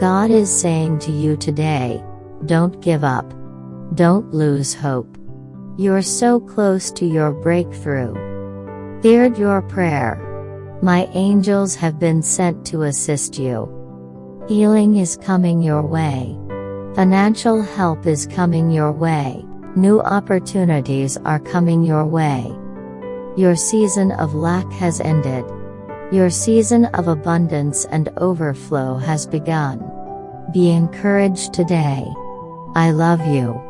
God is saying to you today, don't give up. Don't lose hope. You're so close to your breakthrough. Heard your prayer. My angels have been sent to assist you. Healing is coming your way. Financial help is coming your way. New opportunities are coming your way. Your season of lack has ended. Your season of abundance and overflow has begun. Be encouraged today. I love you.